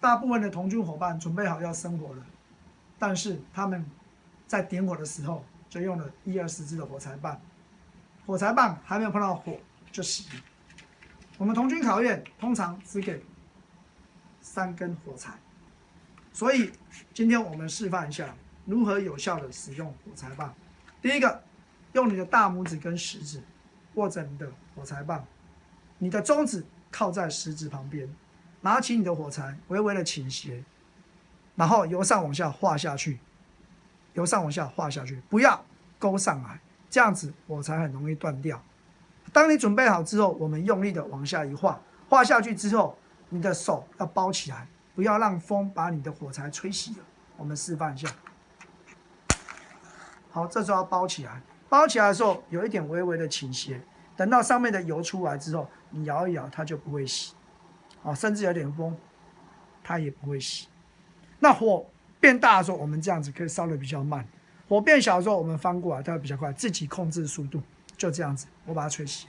大部分的同军伙伴准备好要生火了，但是他们在点火的时候就用了一二十支的火柴棒，火柴棒还没有碰到火就熄了。我们同军考验通常只给三根火柴，所以今天我们示范一下如何有效的使用火柴棒。第一个，用你的大拇指跟食指握着你的火柴棒，你的中指靠在食指旁边，拿起你的火柴，微微的倾斜，然后由上往下画下去，由上往下画下去，不要勾上来，这样子火柴很容易断掉。当你准备好之后，我们用力的往下一画，画下去之后，你的手要包起来，不要让风把你的火柴吹熄了。我们示范一下。好，这时候要包起来，包起来的时候有一点微微的倾斜，等到上面的油出来之后，你摇一摇，它就不会熄。啊，甚至有点风，它也不会熄。那火变大的时候，我们这样子可以烧的比较慢；火变小的时候，我们翻过来，它会比较快，自己控制速度。就这样子，我把它吹熄。